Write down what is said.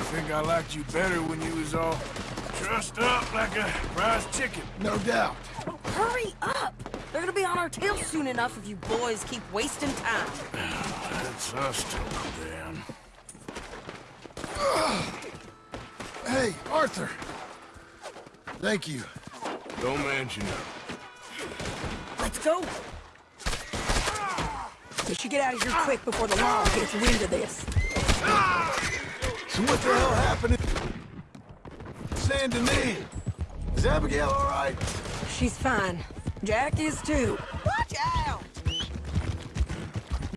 think I liked you better when you was all trussed up like a prize chicken. No doubt. Oh, hurry up! They're gonna be on our tails soon enough if you boys keep wasting time. That's us till then. Hey, Arthur. Thank you. Don't mention it. Let's go! We should get out of here quick before the law gets wind of this. Ah! So what the hell happened? Saint Denis. Is Abigail all right? She's fine. Jack is too.